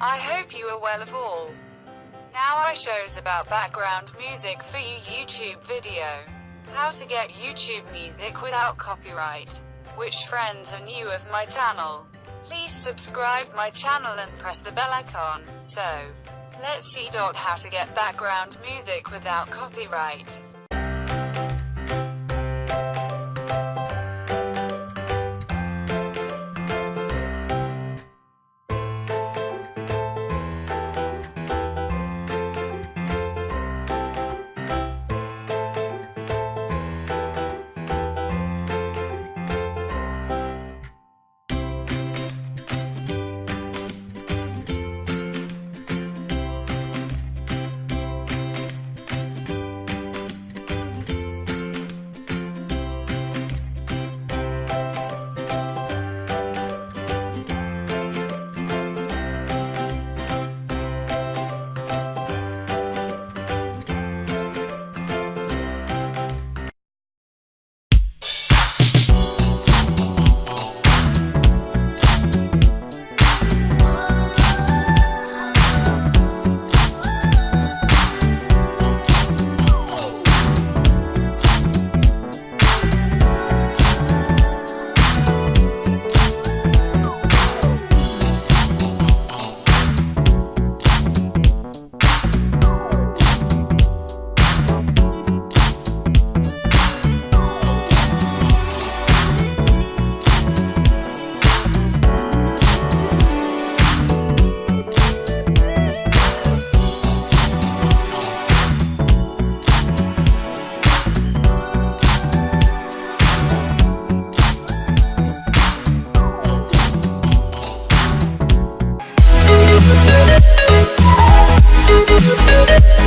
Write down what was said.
I hope you are well of all. Now I shows about background music for you YouTube video. How to get YouTube music without copyright. Which friends are new of my channel. Please subscribe my channel and press the bell icon. So, let's see. How to get background music without copyright. Thank